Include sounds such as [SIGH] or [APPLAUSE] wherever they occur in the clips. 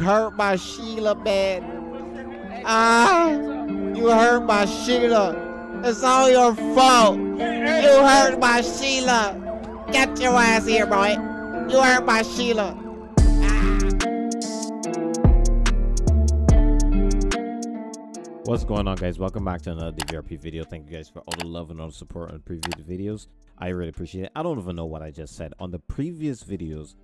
hurt my Sheila, man. Ah, you hurt my Sheila. It's all your fault. You hurt my Sheila. Get your ass here, boy. You hurt my Sheila. What's going on guys? Welcome back to another DVRP video. Thank you guys for all the love and all the support on previous videos. I really appreciate it. I don't even know what I just said. On the previous videos,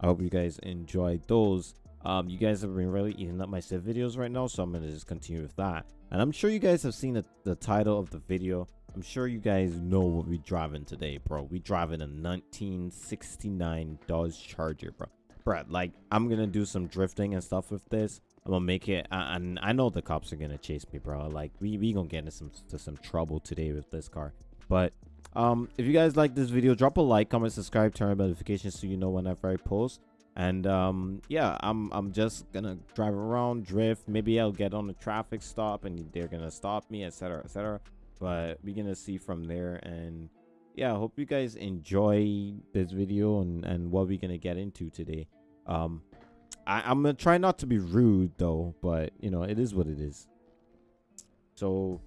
I hope you guys enjoyed those. Um, you guys have been really eating up my Civ videos right now, so I'm going to just continue with that. And I'm sure you guys have seen the, the title of the video. I'm sure you guys know what we're driving today, bro. We driving a 1969 Dodge Charger, bro. Bro, like, I'm going to do some drifting and stuff with this. I'm gonna make it, and I know the cops are gonna chase me, bro. Like we we gonna get into some to some trouble today with this car. But um, if you guys like this video, drop a like, comment, subscribe, turn on notifications so you know whenever I post. And um, yeah, I'm I'm just gonna drive around, drift. Maybe I'll get on a traffic stop and they're gonna stop me, etc., etc. But we're gonna see from there. And yeah, I hope you guys enjoy this video and and what we're gonna get into today. Um, I, am gonna try not to be rude though, but you know, it is what it is. So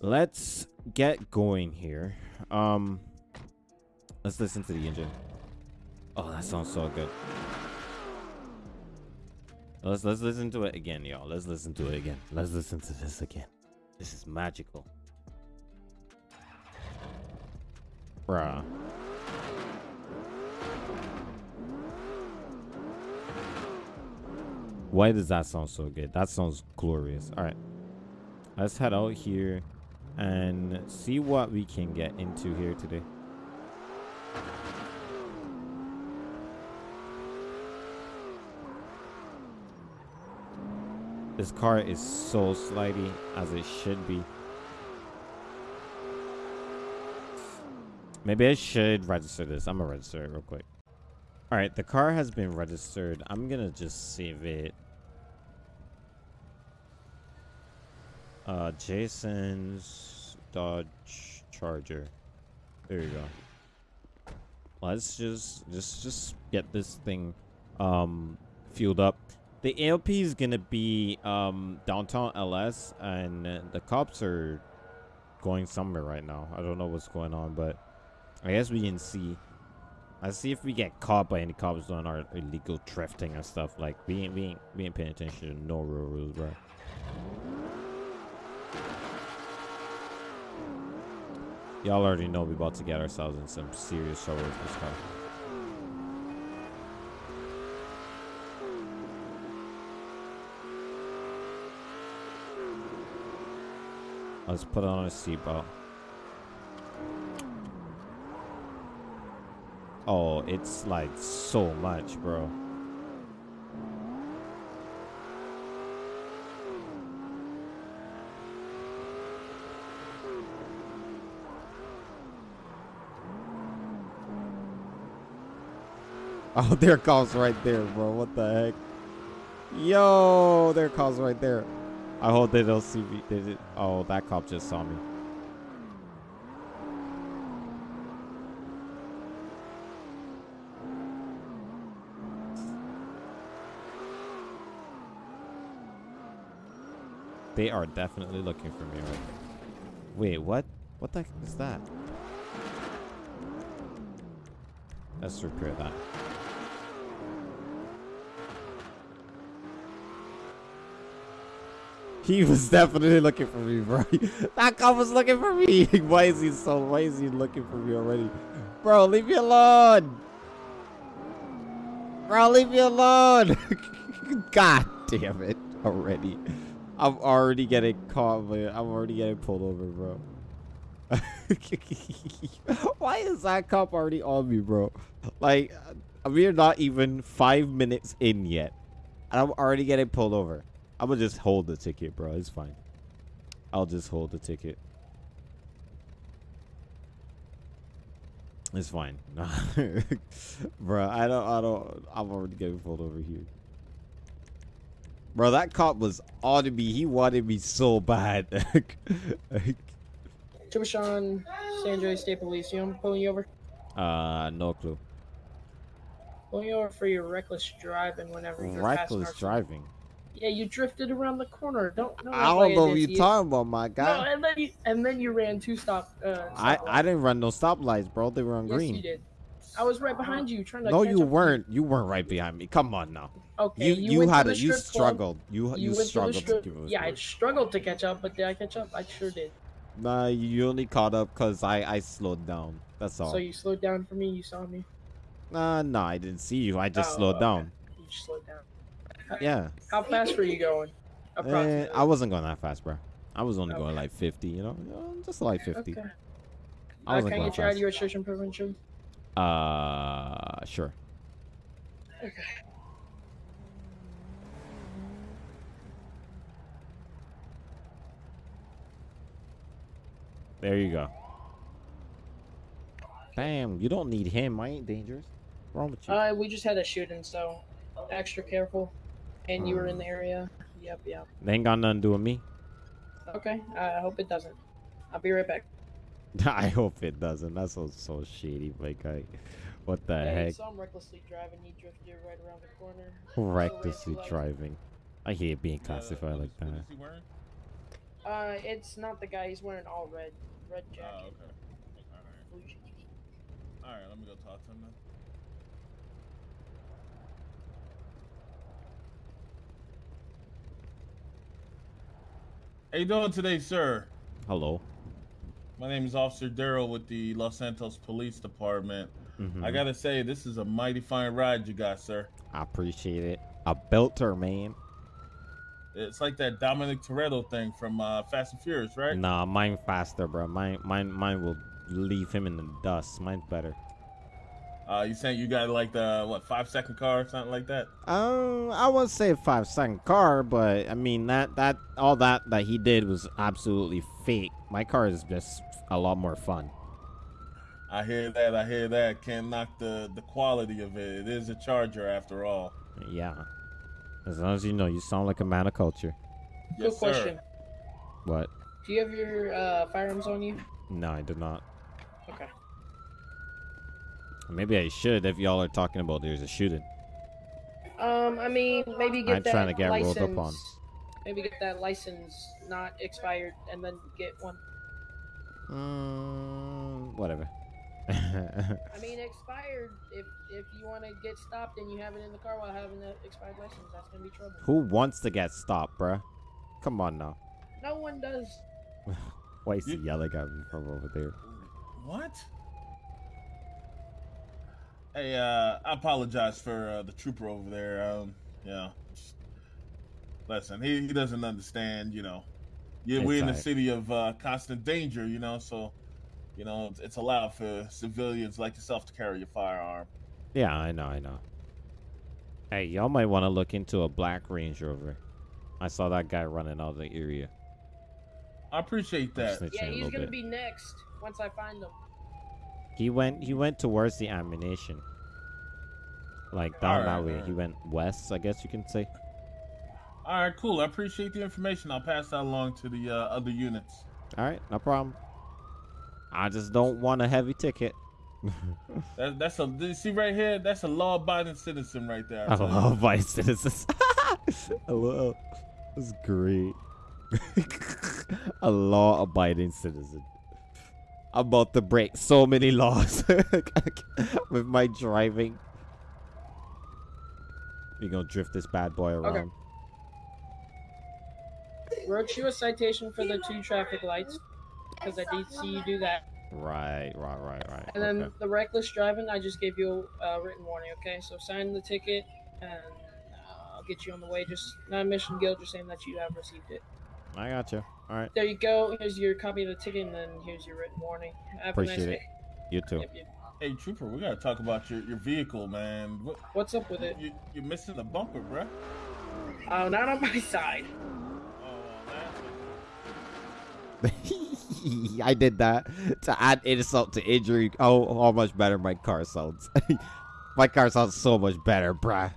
let's get going here. Um let's listen to the engine. Oh, that sounds so good. Let's let's listen to it again, y'all. Let's listen to it again. Let's listen to this again. This is magical. Bruh. Why does that sound so good? That sounds glorious. All right. Let's head out here and see what we can get into here today. This car is so slidey as it should be. Maybe I should register this. I'm gonna register it real quick. All right, the car has been registered. I'm gonna just save it Uh, Jason's Dodge Charger. There you go. Let's just just just get this thing um fueled up. The AOP is gonna be um downtown LS, and the cops are going somewhere right now. I don't know what's going on, but I guess we can see. Let's see if we get caught by any cops doing our illegal drifting and stuff. Like we ain't we ain't we ain't paying attention to no real rules, bro. Y'all already know we about to get ourselves in some serious trouble with this car. Let's put it on a seatbelt. Oh, it's like so much, bro. [LAUGHS] Oh, their calls right there, bro. What the heck? Yo, their calls right there. I hope they don't see me. Did? Oh, that cop just saw me. They are definitely looking for me right now. Wait, what? What the heck is that? Let's repair that. He was definitely looking for me, bro. [LAUGHS] that cop was looking for me. [LAUGHS] why is he so? Why is he looking for me already, bro? Leave me alone, bro. Leave me alone. [LAUGHS] God damn it! Already, I'm already getting caught, man. I'm already getting pulled over, bro. why is that cop already on me, bro? Like, uh, we're not even five minutes in yet, and I'm already getting pulled over. I'm gonna just hold the ticket, bro. It's fine. I'll just hold the ticket. It's fine. [LAUGHS] bro, I don't, I don't, I'm already getting pulled over here. Bro, that cop was on to me. He wanted me so bad. Chibashan, San Jose State Police, you know, pulling you over? Uh, no clue. Pulling you over for your reckless driving whenever you're Reckless driving. Yeah, you drifted around the corner. Don't know. I don't know what you're talking about, my guy. No, and then you and then you ran two stop. Uh, I I didn't run no stoplights, bro. They were on yes, green. you did. I was right behind you trying to. No, you weren't. You weren't right behind me. Come on now. Okay, You you, went had a. You strip club. struggled. You you, You to struggled to strip. give us Yeah, I struggled to catch up, but did I catch up? I sure did. Nah, you only caught up because I I slowed down. That's all. So you slowed down for me. You saw me. Nah, nah, I didn't see you. I just Oh, slowed okay. down. You just slowed down. Yeah. How fast were you going? Eh, I wasn't going that fast, bro. I was only going Okay. like 50, you know, just like 50. Okay. I Uh, wasn't can I going get your registration prevention? Uh, sure. Okay. There you go. Bam, you don't need him. I ain't dangerous. What's wrong with you? Uh, we just had a shooting, so extra careful. And you were in the Hmm. area. Yep, yep. they ain't got nothing to do with me. Okay. I hope it doesn't. I'll be right back. [LAUGHS] I hope it doesn't. That's so so shady, my guy. What the Yeah, you heck? saw him recklessly driving. He drifted right around the corner. [LAUGHS] Recklessly Also driving. I hate being classified what like that. what he wearing? Uh, it's not the guy. He's wearing all red. Red jacket. Oh, jacket. okay. Alright. blue jeans. Alright, let me go talk to him then. How you doing today, sir? Hello. My name is Officer Daryl with the Los Santos Police Department. Mhm. I gotta say, this is a mighty fine ride you got, sir. I appreciate it. A belter, man. It's like that Dominic Toretto thing from uh, Fast and Furious, right? Nah, mine faster, bro. Mine, mine, mine will leave him in the dust. Mine's better. Uh, you saying you got like the what five second car or something like that? Um, I would say five second car, but I mean that that all that that he did was absolutely fake. My car is just a lot more fun. I hear that. I hear that. Can't knock the the quality of it. It is a Charger after all. Yeah. As long as you know, you sound like a man of culture. Good Yes, question. sir. What? Do you have your uh, firearms on you? No, I do not. Okay. Maybe I should if y'all are talking about there's a shooting. Um, I mean, maybe get I'm that trying to get rolled license. up on. Maybe get that license not expired, and then get one. Mm, whatever. I mean, expired. If if you want to get stopped and you have it in the car while having the expired license, that's gonna be trouble. Who wants to get stopped, bruh? Come on now. No one does. [LAUGHS] Why is he You- yelling at me from over there? What? Hey, uh, I apologize for uh, the trooper over there. Um, you know, just- listen, he, he doesn't understand. You know, yeah, we're in the city of uh, constant danger. You know, so you know it's, it's allowed for civilians like yourself to carry your firearm. Yeah, I know, I know. Hey, y'all might want to look into a black Range Rover. I saw that guy running out of the area. I appreciate that. Yeah, he's gonna be next once I find him. He went. He went towards the ammunition. Like down that way. alright. He went west, I guess you can say. All right, cool. I appreciate the information. I'll pass that along to the uh, other units. All right, no problem. I just don't want a heavy ticket. [LAUGHS] That, that's a you see right here. That's a law-abiding citizen right there. I tell you. love vice citizens. [LAUGHS] I love. That's great. [LAUGHS] a law-abiding citizen. I'm about to break so many laws [LAUGHS] with my driving. We gonna drift this bad boy around. Wrote you a citation for the two traffic lights because I did see you do that. Right, right, right, right. And then okay. the reckless driving, I just gave you a uh, written warning. Okay, so sign the ticket, and uh, I'll get you on the way. Just not a mission guilt, just saying that you have received it. I got you. All right, There you go. Here's your copy of the ticket, and then here's your written warning. Have a Appreciate nice it. you too. Yep, yep. Hey, trooper, we gotta talk about your, your vehicle, man. What, What's up with it? you, you're missing the bumper, bruh. Oh, not on my side. Oh, [LAUGHS] I did that to add insult to injury. Oh, how much better my car sounds. [LAUGHS] my car sounds so much better, bruh.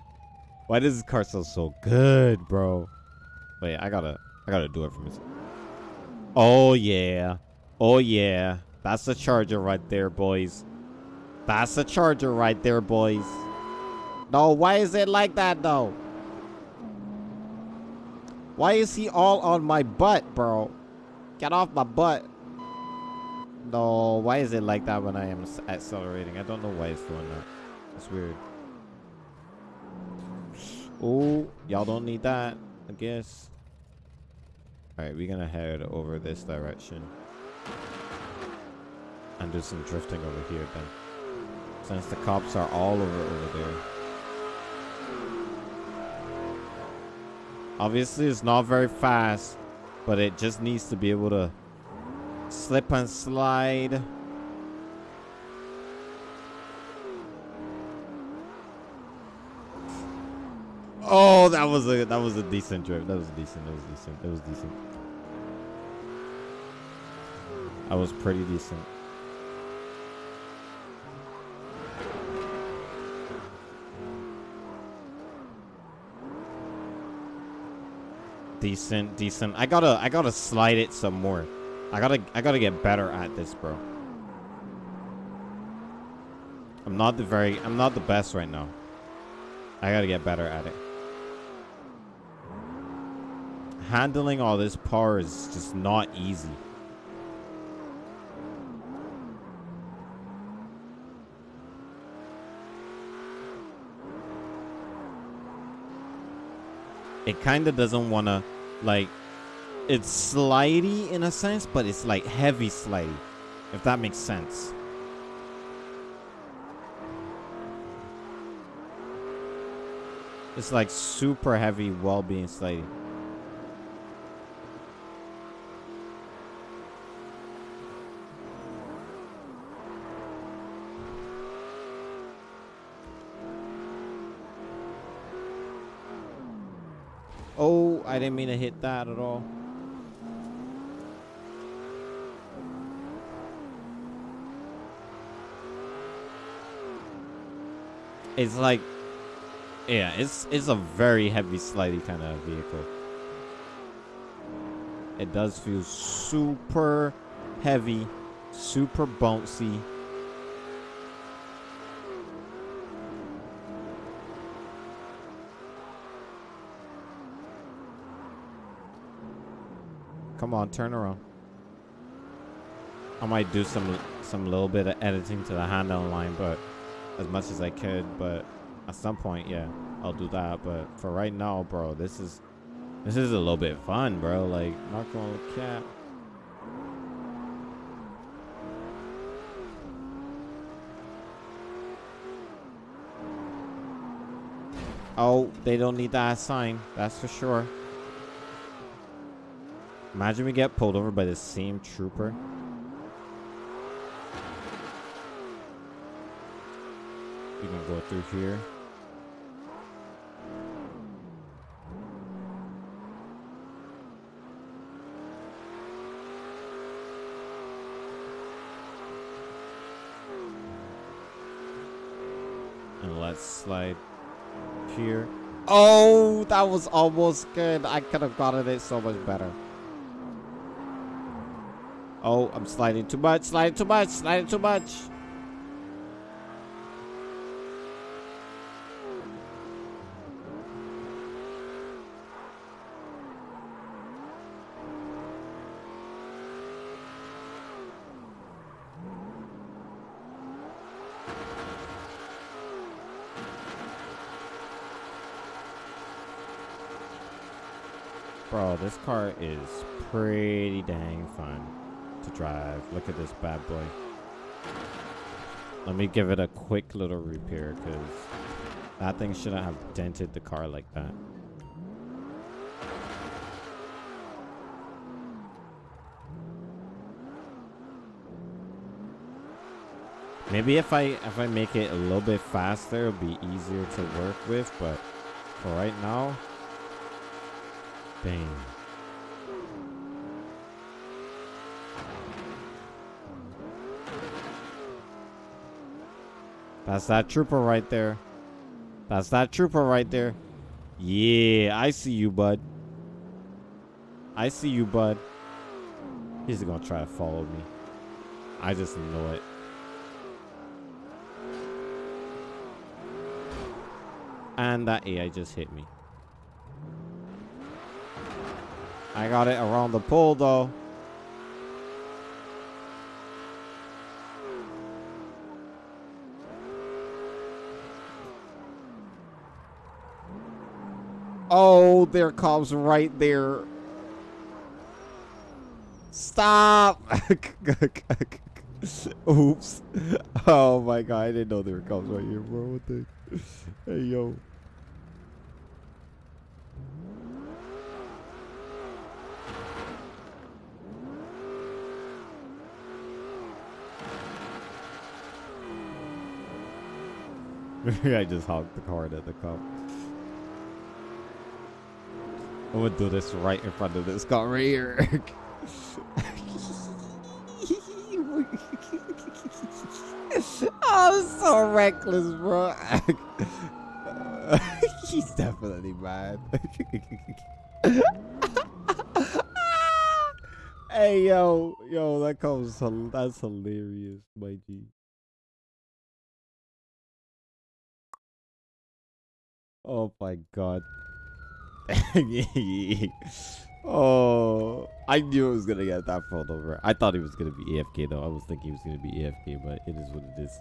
Why does this car sound so good, bro? Wait, I gotta, I gotta do it for myself. Oh yeah, oh yeah. That's the charger right there, boys. That's the charger right there, boys. No, why is it like that though? Why is he all on my butt, bro? Get off my butt. No, why is it like that when I am accelerating? I don't know why it's doing that. It's weird. Oh, y'all don't need that, I guess. Alright, we're gonna head over this direction. And do some drifting over here then. Since the cops are all over over there. Obviously, it's not very fast, but it just needs to be able to slip and slide. Oh, that was a that was a decent drift. That was decent. That was decent. That was decent. That was pretty decent. Decent, decent. I gotta I gotta slide it some more. I gotta I gotta get better at this, bro. I'm not the very I'm not the best right now. I gotta get better at it. Handling all this power is just not easy. It kind of doesn't want to, like, it's slidey in a sense, but it's like heavy slidey, if that makes sense. It's like super heavy while being slidey. Oh, I didn't mean to hit that at all. It's like, yeah, it's it's a very heavy, slidey kind of vehicle. It does feel super heavy, super bouncy. Come on, turn around. I might do some some little bit of editing to the handle line, but as much as I could. But at some point, yeah, I'll do that. But for right now, bro, this is this is a little bit fun, bro. Like, not gonna cap. Oh, they don't need that sign. That's for sure. Imagine we get pulled over by the same trooper. We can go through here. And let's slide here. Oh, that was almost good. I could have gotten it so much better. Oh, I'm sliding too much, sliding too much, sliding too much. Bro, this car is pretty dang fun to drive. Look at this bad boy. Let me give it a quick little repair because that thing shouldn't have dented the car like that. Maybe if I if I make it a little bit faster, it'll be easier to work with, but for right now, Bang. That's that trooper right there. That's that trooper right there. Yeah, I see you, bud. I see you, bud. He's gonna try to follow me. I just know it. And that AI just hit me. I got it around the pole though. Oh, there comes right there. Stop! [LAUGHS] Oops. Oh my god, I didn't know there were cops right here, bro. What the? Hey, yo. [LAUGHS] I just honked the car at the cop. I'm gonna do this right in front of this car right here. I'm so reckless, bro. [LAUGHS] He's definitely mad. [LAUGHS] hey, yo, yo, that comes. That's hilarious, my G. Oh my god. [LAUGHS] oh, I knew it was gonna get that pulled over. I thought he was gonna be AFK though. I was thinking he was gonna be AFK, but it is what it is.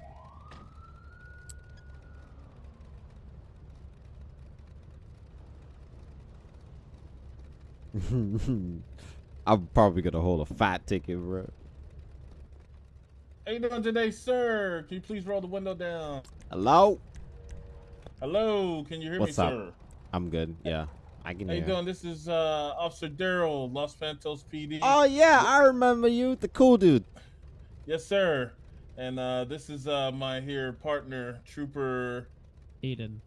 [LAUGHS] I'm probably gonna hold a fat ticket, bro. How you doing today, sir? Can you please roll the window down? Hello? Hello, can you hear What's me, up? sir? I'm good. Yeah, I can How you hear. doing? This is uh, Officer Daryl, Los Santos PD. Oh yeah, I remember you, the cool dude. Yes, sir. And uh, this is uh, my here partner, Trooper Aiden.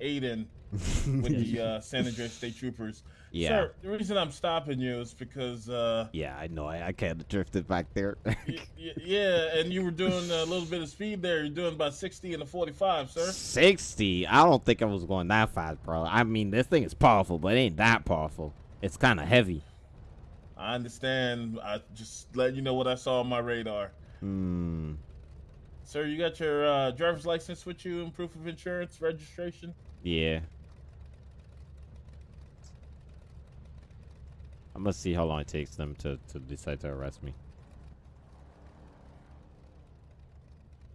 Aiden, with [LAUGHS] the uh, San Andreas State Troopers. Yeah, Sir, the reason I'm stopping you is because, uh, yeah, I know. I, I kind of drifted back there. [LAUGHS] yeah, and you were doing a little bit of speed there. You're doing about 60 and a 45, sir. 60. I don't think I was going that fast, bro. I mean, this thing is powerful, but it ain't that powerful. It's kind of heavy. I understand. I just let you know what I saw on my radar. Hmm. Sir, you got your uh, driver's license with you and proof of insurance, registration? Yeah. I'm gonna see how long it takes them to, to decide to arrest me.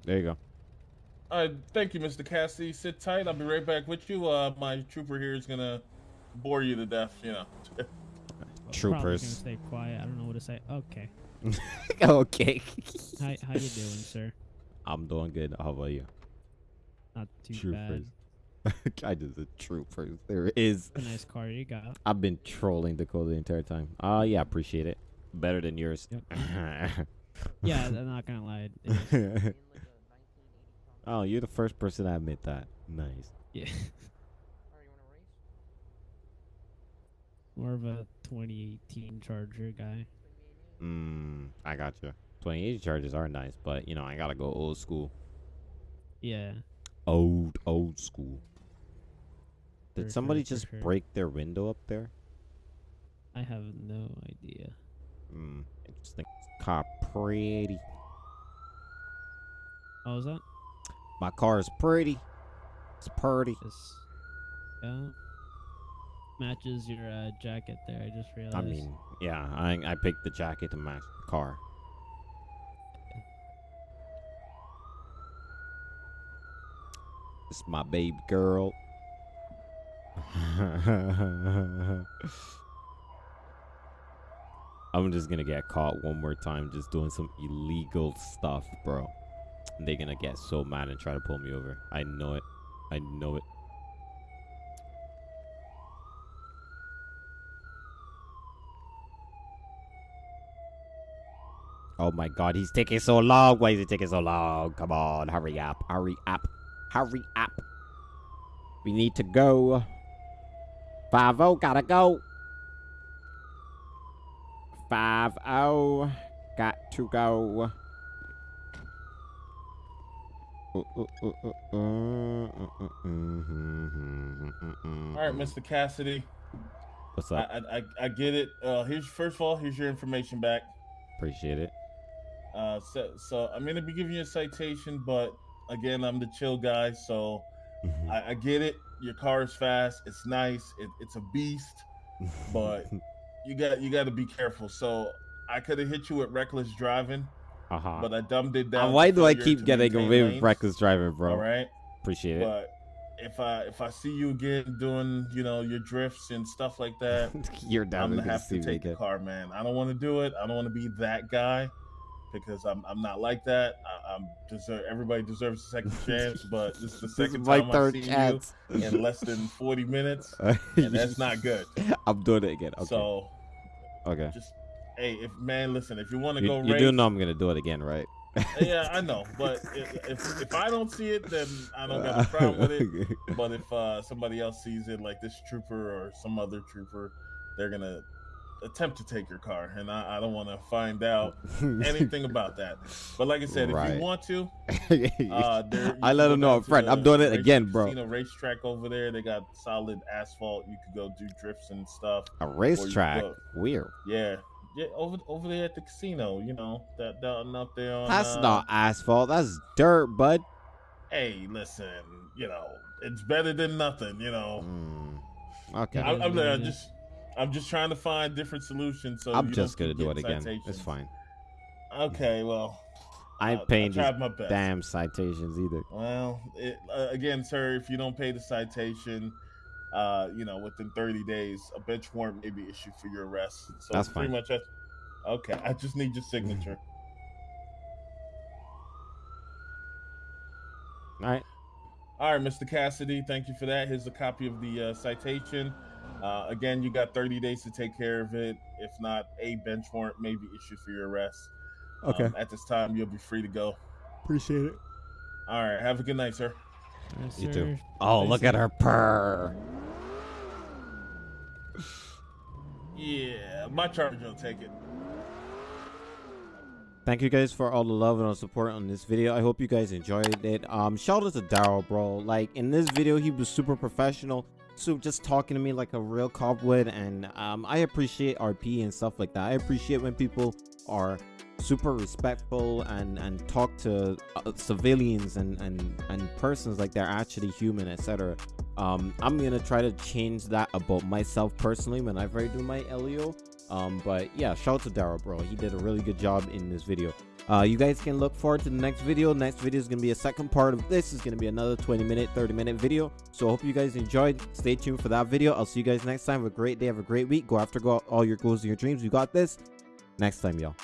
There you go. Uh, thank you, Mr. Cassidy. Sit tight. I'll be right back with you. Uh, my trooper here is gonna bore you to death. You know. Probably gonna Troopers. stay quiet. I don't know what to say. Okay. [LAUGHS] okay. How how you doing, sir? I'm doing good. How about you? Not too Troopers. bad. [LAUGHS] I just a troopers. There is. A nice car you got. I've been trolling Dakota the entire time. Uh yeah, appreciate it. Better than yours. [LAUGHS] Yeah, I'm not gonna lie. [LAUGHS] oh, you're the first person to admit that. Nice. yeah. More of a 2018 Charger guy. Mm, I got you. 28 charges are nice, but you know I gotta go old school. Yeah. Old old school. Did somebody sure, just sure. break their window up there? I have no idea. Hmm. Interesting. Car pretty. Oh, is that? My car is pretty. It's pretty. Yeah. Matches your uh, jacket there. I just realized. I mean, yeah, I I picked the jacket to match the car. It's my baby girl. [LAUGHS] I'm just gonna get caught one more time just doing some illegal stuff, bro. They're gonna get so mad and try to pull me over. I know it. I know it. Oh my god, he's taking so long. Why is he taking so long? Come on, hurry up, hurry up, hurry up. We need to go. Five oh, gotta go. Five oh, got to go. All right. Mr. Cassidy. What's I, up? I I I get it. Uh, here's first of all, here's your information back. Appreciate it. Uh, so so I'm gonna be giving you a citation, but again, I'm the chill guy, so Mhm. I, I get it. Your car is fast. It's nice. It, it's a beast, [LAUGHS] but you got you got to be careful. So I could have hit you with reckless driving, uh-huh. but I dumbed it Uh, down. why do I keep getting away with reckless driving, bro? All right, Appreciate it. but if I if I see you again doing you know your drifts and stuff like that, [LAUGHS] You're down I'm to gonna have to take the car, man. I don't want to do it. I don't want to be that guy because I'm I'm not like that. I, I'm deserve everybody deserves a second [LAUGHS] chance, but this is the This is second my time I third see chance. you in less than 40 minutes, [LAUGHS] and that's not good. [LAUGHS] I'm doing it again. Okay. So okay. just hey, if man, listen, if you want to go you race, do know I'm gonna do it again, right? yeah, I know, but if, if if I don't see it, then I don't got a problem with it. But if uh, somebody else sees it, like this trooper or some other trooper, they're gonna attempt to take your car, and I, I don't want to find out [LAUGHS] anything about that. But like I said, if you want to, [LAUGHS] uh, there, I let him know up front. the I'm doing it race- again, bro. Casino racetrack over there. They got solid asphalt. You could go do drifts and stuff. A racetrack. Weird. Yeah, yeah, over over there at the casino. You know that down up there on. That's uh, not asphalt. That's dirt, bud. Hey, listen. You know, it's better than nothing. You know. Mm. Okay. I'm, I'm, Yeah. I'm just, I'm just trying to find different solutions. So I'm just gonna do it again. getting It's fine. Okay, well, I ain't paying I these tried my best. damn citations either. Well, it, uh, again, sir, if you don't pay the citation, uh, you know, within 30 days, a bench warrant may be issued for your arrest. So That's pretty fine. much. I, okay, I just need your signature. [LAUGHS] All right. All right, Mr. Cassidy, thank you for that. Here's a copy of the uh, citation. Uh, again, you got 30 days to take care of it. If not, a bench warrant may be issued for your arrest. Okay. Um, at this time, you'll be free to go. Appreciate it. All right. Have a good night, sir. Yes, You too. Oh, Stay look at her purr. Yeah, my charge will take it. Thank you guys for all the love and all the support on this video. I hope you guys enjoyed it. Um, shout out to Daryl, bro. Like in this video, he was super professional. Just talking to me like a real cop would, and um, I appreciate RP and stuff like that. I appreciate when people are super respectful and and talk to uh, civilians and and and persons like they're actually human, etc. Um, I'm gonna try to change that about myself personally whenever I do my LEO. Um, but yeah, shout out to Daryl, bro. He did a really good job in this video. Uh, you guys can look forward to the next video. Next video is gonna be a second part of this. Is gonna be another 20 minute, 30 minute video. So I hope you guys enjoyed. Stay tuned for that video. I'll see you guys next time. Have a great day. Have a great week. Go after go all your goals and your dreams. You got this. Next time, y'all.